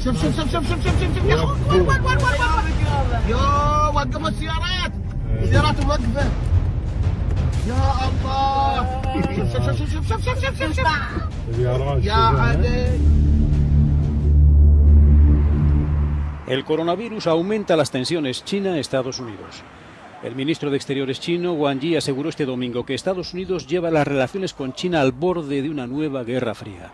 شوف شوف شوف شوف شوف شوف شوف يا اخوي وين وين وين وين وين يا وقفوا السيارات السيارات موقفة يا الله شوف شوف شوف شوف شوف شوف شوف شوف يا علي El coronavirus aumenta las tensiones China-Estados Unidos. El ministro de Exteriores chino, Wang Yi, aseguró este domingo que Estados Unidos lleva las relaciones con China al borde de una nueva guerra fría.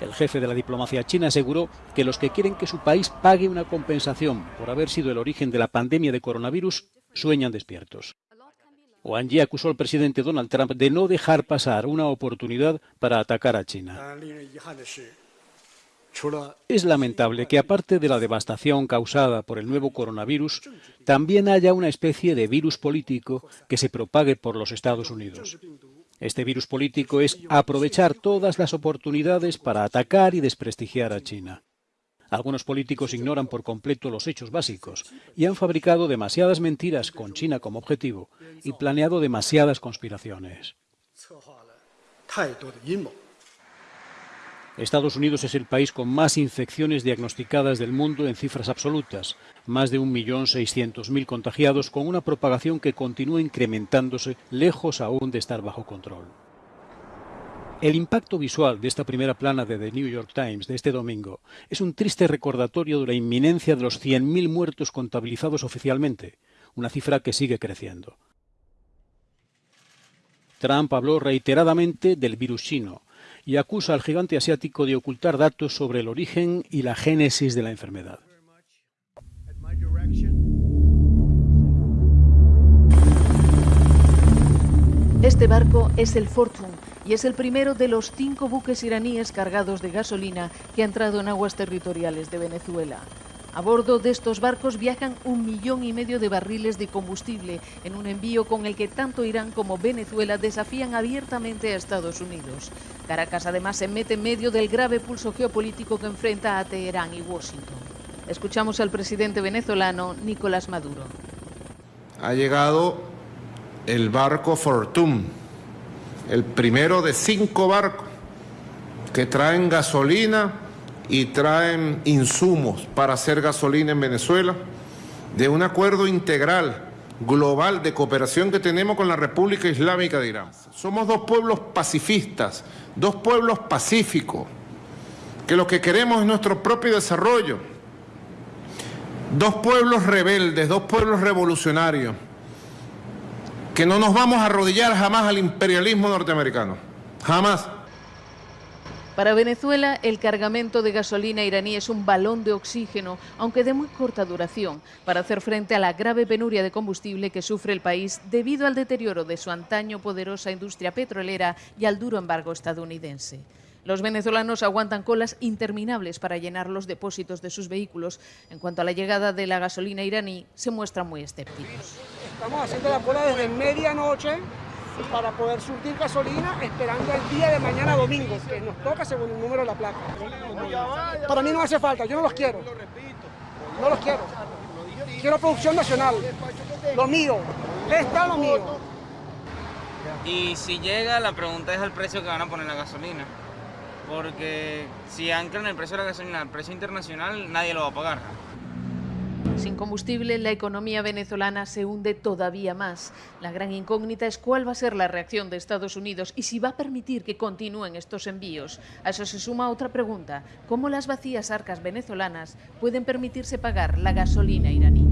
El jefe de la diplomacia china aseguró que los que quieren que su país pague una compensación por haber sido el origen de la pandemia de coronavirus sueñan despiertos. Wang Yi acusó al presidente Donald Trump de no dejar pasar una oportunidad para atacar a China. Es lamentable que aparte de la devastación causada por el nuevo coronavirus, también haya una especie de virus político que se propague por los Estados Unidos. Este virus político es aprovechar todas las oportunidades para atacar y desprestigiar a China. Algunos políticos ignoran por completo los hechos básicos y han fabricado demasiadas mentiras con China como objetivo y planeado demasiadas conspiraciones. Estados Unidos es el país con más infecciones diagnosticadas del mundo en cifras absolutas, más de 1.600.000 contagiados con una propagación que continúa incrementándose lejos aún de estar bajo control. El impacto visual de esta primera plana de The New York Times de este domingo es un triste recordatorio de la inminencia de los 100.000 muertos contabilizados oficialmente, una cifra que sigue creciendo. Trump habló reiteradamente del virus chino, y acusa al gigante asiático de ocultar datos sobre el origen y la génesis de la enfermedad. Este barco es el Fortune y es el primero de los cinco buques iraníes cargados de gasolina que ha entrado en aguas territoriales de Venezuela. A bordo de estos barcos viajan un millón y medio de barriles de combustible en un envío con el que tanto Irán como Venezuela desafían abiertamente a Estados Unidos. Caracas además se mete en medio del grave pulso geopolítico que enfrenta a Teherán y Washington. Escuchamos al presidente venezolano Nicolás Maduro. Ha llegado el barco Fortune, el primero de cinco barcos que traen gasolina y traen insumos para hacer gasolina en Venezuela, de un acuerdo integral, global, de cooperación que tenemos con la República Islámica de Irán. Somos dos pueblos pacifistas, dos pueblos pacíficos, que lo que queremos es nuestro propio desarrollo. Dos pueblos rebeldes, dos pueblos revolucionarios, que no nos vamos a arrodillar jamás al imperialismo norteamericano, jamás. Para Venezuela, el cargamento de gasolina iraní es un balón de oxígeno, aunque de muy corta duración, para hacer frente a la grave penuria de combustible que sufre el país debido al deterioro de su antaño poderosa industria petrolera y al duro embargo estadounidense. Los venezolanos aguantan colas interminables para llenar los depósitos de sus vehículos. En cuanto a la llegada de la gasolina iraní, se muestran muy escépticos. Estamos haciendo la cola desde medianoche para poder surtir gasolina esperando el día de mañana domingo, que nos toca según el número de la placa. Para mí no hace falta, yo no los quiero. No los quiero. Quiero producción nacional, lo mío, está lo mío. Y si llega, la pregunta es el precio que van a poner la gasolina. Porque si anclan el precio de la gasolina al precio internacional, nadie lo va a pagar. Sin combustible, la economía venezolana se hunde todavía más. La gran incógnita es cuál va a ser la reacción de Estados Unidos y si va a permitir que continúen estos envíos. A eso se suma otra pregunta, ¿cómo las vacías arcas venezolanas pueden permitirse pagar la gasolina iraní?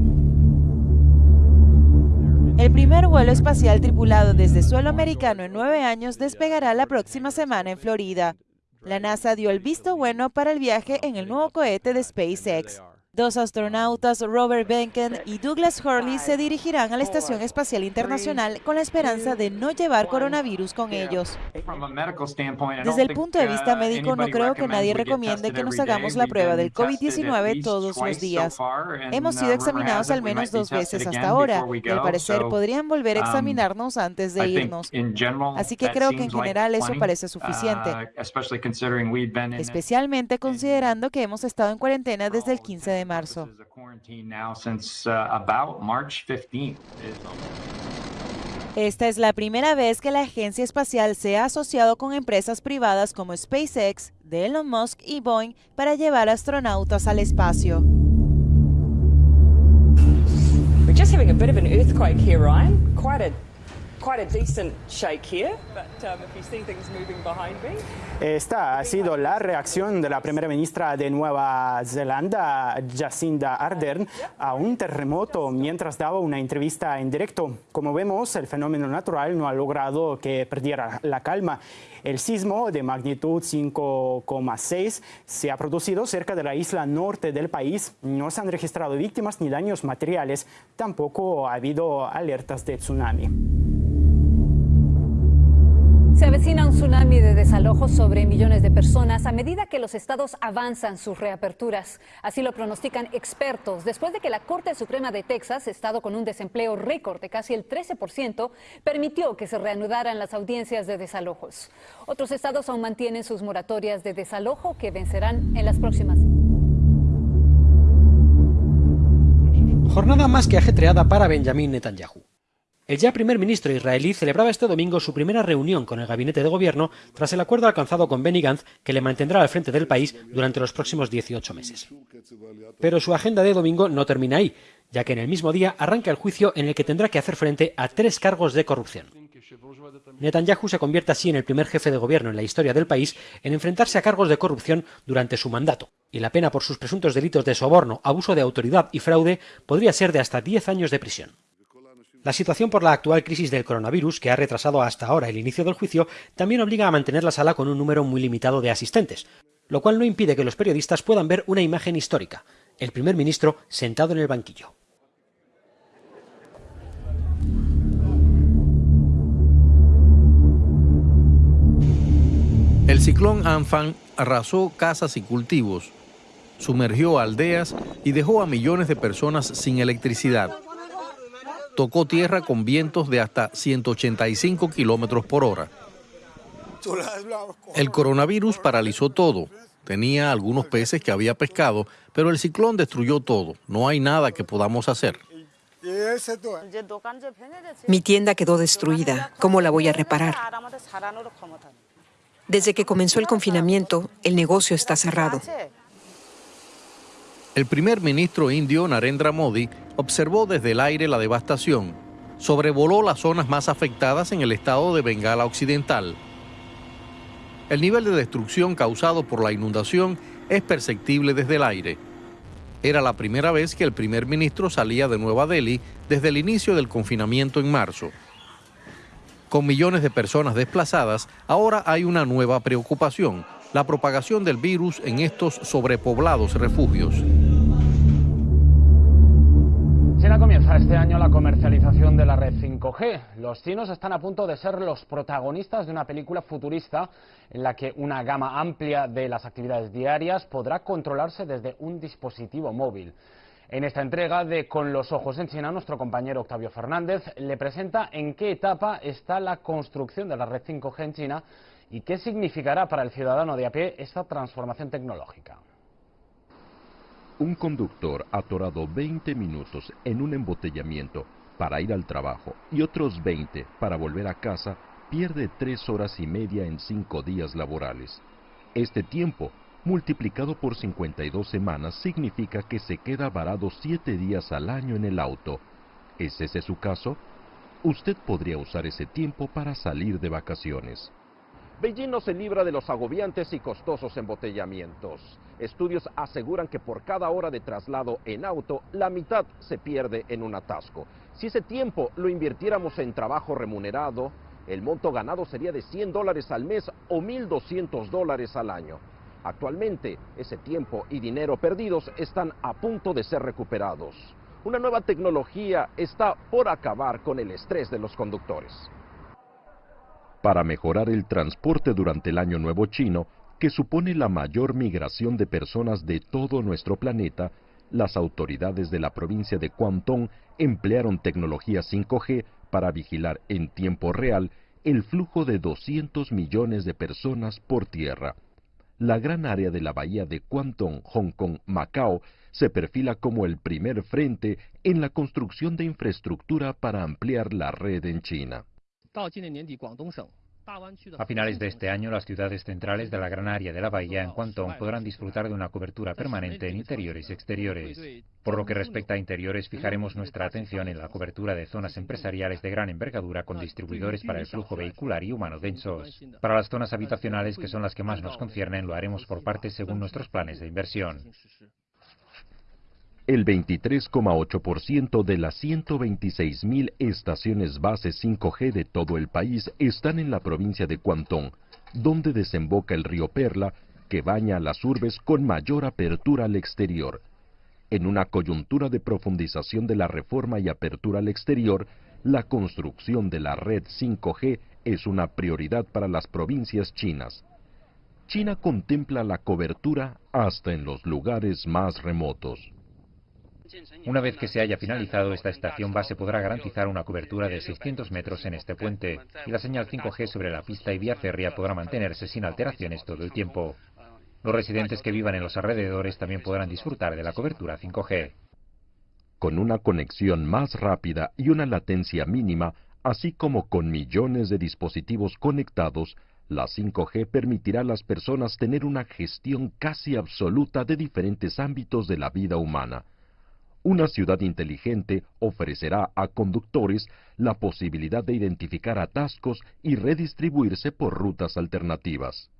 El primer vuelo espacial tripulado desde suelo americano en nueve años despegará la próxima semana en Florida. La NASA dio el visto bueno para el viaje en el nuevo cohete de SpaceX. Dos astronautas, Robert Benken y Douglas Hurley, se dirigirán a la Estación Espacial Internacional con la esperanza de no llevar coronavirus con ellos. Desde el punto de vista médico, no creo que nadie recomiende que nos hagamos la prueba del COVID-19 todos los días. Hemos sido examinados al menos dos veces hasta ahora y al parecer podrían volver a examinarnos antes de irnos. Así que creo que en general eso parece suficiente, especialmente considerando que hemos estado en cuarentena desde el 15 de marzo. Esta es la primera vez que la agencia espacial se ha asociado con empresas privadas como SpaceX, de Elon Musk y Boeing para llevar astronautas al espacio. We're just having a bit of an earthquake here, Ryan. Quite a quite a decent shake here, but um, if you see things moving behind me. Esta ha sido la reacción de la primera ministra de Nueva Zelanda, Jacinda Ardern, a un terremoto mientras daba una entrevista en directo. Como vemos, el fenómeno natural no ha logrado que perdiera la calma. El sismo de magnitud 5,6 se ha producido cerca de la isla norte del país. No se han registrado víctimas ni daños materiales. Tampoco ha habido alertas de tsunami. Avecina un tsunami de desalojos sobre millones de personas a medida que los estados avanzan sus reaperturas. Así lo pronostican expertos, después de que la Corte Suprema de Texas, estado con un desempleo récord de casi el 13%, permitió que se reanudaran las audiencias de desalojos. Otros estados aún mantienen sus moratorias de desalojo que vencerán en las próximas. Jornada más que ajetreada para Benjamín Netanyahu. El ya primer ministro israelí celebraba este domingo su primera reunión con el gabinete de gobierno tras el acuerdo alcanzado con Benny Gantz que le mantendrá al frente del país durante los próximos 18 meses. Pero su agenda de domingo no termina ahí, ya que en el mismo día arranca el juicio en el que tendrá que hacer frente a tres cargos de corrupción. Netanyahu se convierte así en el primer jefe de gobierno en la historia del país en enfrentarse a cargos de corrupción durante su mandato, y la pena por sus presuntos delitos de soborno, abuso de autoridad y fraude podría ser de hasta 10 años de prisión. La situación por la actual crisis del coronavirus, que ha retrasado hasta ahora el inicio del juicio, también obliga a mantener la sala con un número muy limitado de asistentes, lo cual no impide que los periodistas puedan ver una imagen histórica, el primer ministro sentado en el banquillo. El ciclón Anfan arrasó casas y cultivos, sumergió aldeas y dejó a millones de personas sin electricidad tocó tierra con vientos de hasta 185 kilómetros por hora. El coronavirus paralizó todo. Tenía algunos peces que había pescado, pero el ciclón destruyó todo. No hay nada que podamos hacer. Mi tienda quedó destruida. ¿Cómo la voy a reparar? Desde que comenzó el confinamiento, el negocio está cerrado. El primer ministro indio Narendra Modi observó desde el aire la devastación. Sobrevoló las zonas más afectadas en el estado de Bengala Occidental. El nivel de destrucción causado por la inundación es perceptible desde el aire. Era la primera vez que el primer ministro salía de Nueva Delhi desde el inicio del confinamiento en marzo. Con millones de personas desplazadas, ahora hay una nueva preocupación, la propagación del virus en estos sobrepoblados refugios. China comienza este año la comercialización de la red 5G. Los chinos están a punto de ser los protagonistas de una película futurista en la que una gama amplia de las actividades diarias podrá controlarse desde un dispositivo móvil. En esta entrega de Con los ojos en China, nuestro compañero Octavio Fernández le presenta en qué etapa está la construcción de la red 5G en China y qué significará para el ciudadano de a pie esta transformación tecnológica. Un conductor atorado 20 minutos en un embotellamiento para ir al trabajo y otros 20 para volver a casa pierde 3 horas y media en 5 días laborales. Este tiempo, multiplicado por 52 semanas, significa que se queda varado 7 días al año en el auto. ¿Es ese su caso? Usted podría usar ese tiempo para salir de vacaciones. Beijing no se libra de los agobiantes y costosos embotellamientos. Estudios aseguran que por cada hora de traslado en auto, la mitad se pierde en un atasco. Si ese tiempo lo invirtiéramos en trabajo remunerado, el monto ganado sería de 100 dólares al mes o 1.200 dólares al año. Actualmente, ese tiempo y dinero perdidos están a punto de ser recuperados. Una nueva tecnología está por acabar con el estrés de los conductores para mejorar el transporte durante el Año Nuevo Chino, que supone la mayor migración de personas de todo nuestro planeta, las autoridades de la provincia de Guangdong emplearon tecnología 5G para vigilar en tiempo real el flujo de 200 millones de personas por tierra. la gran área de la bahía de Kwantung, Hong Kong, Macao, se perfila como el primer frente en la construcción de infraestructura para ampliar la red en China. A finales de este año, las ciudades centrales de la gran área de la bahía en Guangdong podrán disfrutar de una cobertura permanente en interiores y exteriores. Por lo que respecta a interiores, fijaremos nuestra atención en la cobertura de zonas empresariales de gran envergadura con distribuidores para el flujo vehicular y humano densos. Para las zonas habitacionales, que son las que más nos conciernen, lo haremos por partes según nuestros planes de inversión. El 23,8% de las 126.000 estaciones base 5G de todo el país están en la provincia de Guangdong, donde desemboca el río Perla, que baña a las urbes con mayor apertura al exterior. En una coyuntura de profundización de la reforma y apertura al exterior, la construcción de la red 5G es una prioridad para las provincias chinas. China contempla la cobertura hasta en los lugares más remotos. Una vez que se haya finalizado, esta estación base podrá garantizar una cobertura de 600 metros en este puente, y la señal 5G sobre la pista y vía férrea podrá mantenerse sin alteraciones todo el tiempo. Los residentes que vivan en los alrededores también podrán disfrutar de la cobertura 5G. Con una conexión más rápida y una latencia mínima, así como con millones de dispositivos conectados, la 5G permitirá a las personas tener una gestión casi absoluta de diferentes ámbitos de la vida humana una ciudad inteligente ofrecerá a conductores la posibilidad de identificar atascos y redistribuirse por rutas alternativas.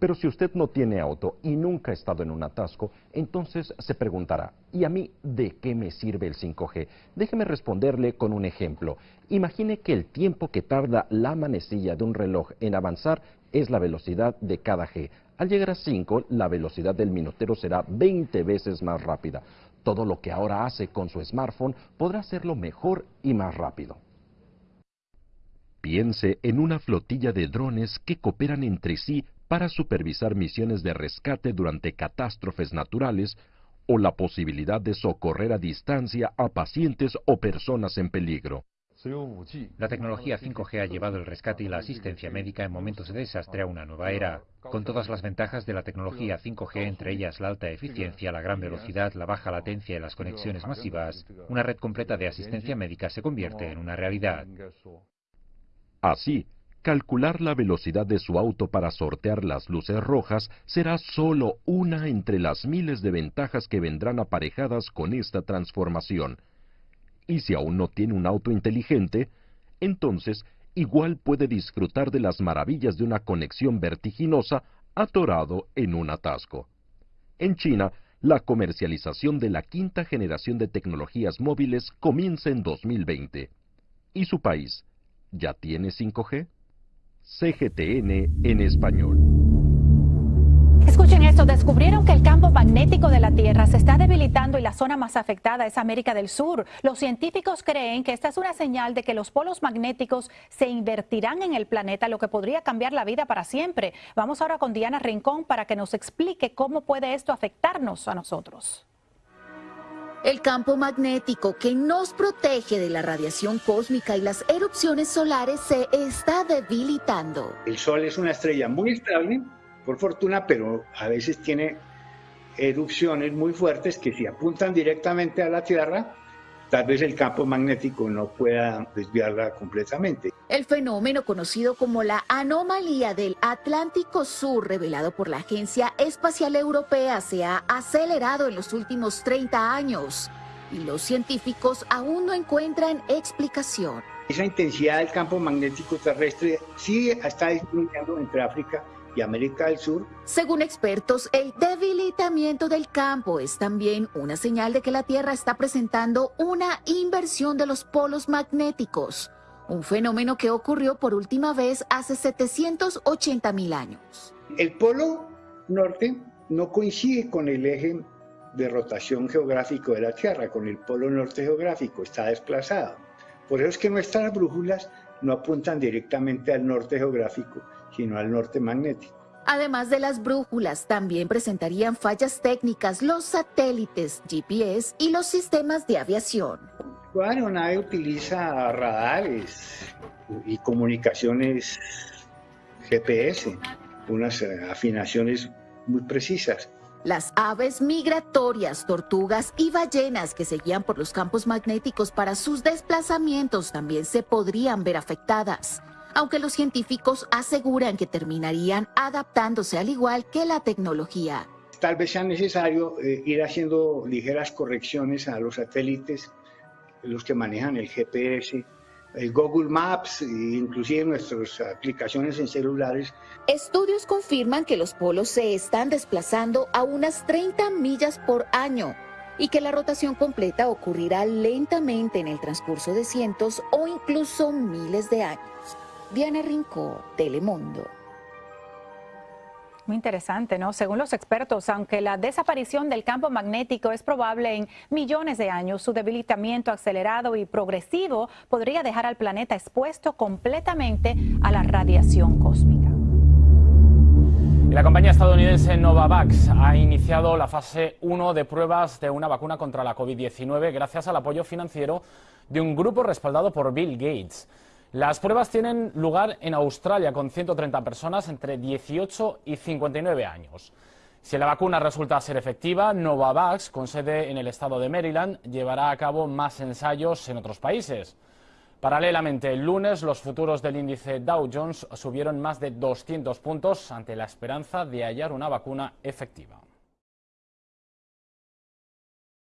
Pero si usted no tiene auto y nunca ha estado en un atasco, entonces se preguntará, ¿y a mí de qué me sirve el 5G? Déjeme responderle con un ejemplo. Imagine que el tiempo que tarda la manecilla de un reloj en avanzar es la velocidad de cada G. Al llegar a 5, la velocidad del minutero será 20 veces más rápida. Todo lo que ahora hace con su smartphone podrá hacerlo mejor y más rápido. Piense en una flotilla de drones que cooperan entre sí para supervisar misiones de rescate durante catástrofes naturales o la posibilidad de socorrer a distancia a pacientes o personas en peligro. La tecnología 5G ha llevado el rescate y la asistencia médica en momentos de desastre a una nueva era, con todas las ventajas de la tecnología 5G, entre ellas la alta eficiencia, la gran velocidad, la baja latencia y las conexiones masivas, una red completa de asistencia médica se convierte en una realidad. Así, calcular la velocidad de su auto para sortear las luces rojas será solo una entre las miles de ventajas que vendrán aparejadas con esta transformación. Y si aún no tiene un auto inteligente, entonces igual puede disfrutar de las maravillas de una conexión vertiginosa atorado en un atasco. En China, la comercialización de la quinta generación de tecnologías móviles comienza en 2020. ¿Y su país ya tiene 5G? CGTN en español. Escuchen esto, descubrieron que el campo magnético de la Tierra se está debilitando y la zona más afectada es América del Sur. Los científicos creen que esta es una señal de que los polos magnéticos se invertirán en el planeta, lo que podría cambiar la vida para siempre. Vamos ahora con Diana Rincón para que nos explique cómo puede esto afectarnos a nosotros. El campo magnético que nos protege de la radiación cósmica y las erupciones solares se está debilitando. El Sol es una estrella muy estable por fortuna, pero a veces tiene erupciones muy fuertes que si apuntan directamente a la Tierra, tal vez el campo magnético no pueda desviarla completamente. El fenómeno conocido como la anomalía del Atlántico Sur, revelado por la Agencia Espacial Europea, se ha acelerado en los últimos 30 años y los científicos aún no encuentran explicación. Esa intensidad del campo magnético terrestre sí está disminuyendo entre África y América del Sur. Según expertos, el debilitamiento del campo es también una señal de que la Tierra está presentando una inversión de los polos magnéticos, un fenómeno que ocurrió por última vez hace 780 mil años. El polo norte no coincide con el eje de rotación geográfico de la Tierra, con el polo norte geográfico, está desplazado. Por eso es que nuestras brújulas no apuntan directamente al norte geográfico, sino al norte magnético. Además de las brújulas, también presentarían fallas técnicas los satélites GPS y los sistemas de aviación. Bueno, nadie utiliza radares y comunicaciones GPS, unas afinaciones muy precisas. Las aves migratorias, tortugas y ballenas que seguían por los campos magnéticos para sus desplazamientos también se podrían ver afectadas, aunque los científicos aseguran que terminarían adaptándose al igual que la tecnología. Tal vez sea necesario eh, ir haciendo ligeras correcciones a los satélites, los que manejan el GPS, el Google Maps e inclusive nuestras aplicaciones en celulares. Estudios confirman que los polos se están desplazando a unas 30 millas por año y que la rotación completa ocurrirá lentamente en el transcurso de cientos o incluso miles de años. Diana Rincó, Telemundo. Muy interesante, ¿no? Según los expertos, aunque la desaparición del campo magnético es probable en millones de años, su debilitamiento acelerado y progresivo podría dejar al planeta expuesto completamente a la radiación cósmica. Y la compañía estadounidense Novavax ha iniciado la fase 1 de pruebas de una vacuna contra la COVID-19 gracias al apoyo financiero de un grupo respaldado por Bill Gates. Las pruebas tienen lugar en Australia con 130 personas entre 18 y 59 años. Si la vacuna resulta ser efectiva, Novavax, con sede en el estado de Maryland, llevará a cabo más ensayos en otros países. Paralelamente, el lunes los futuros del índice Dow Jones subieron más de 200 puntos ante la esperanza de hallar una vacuna efectiva.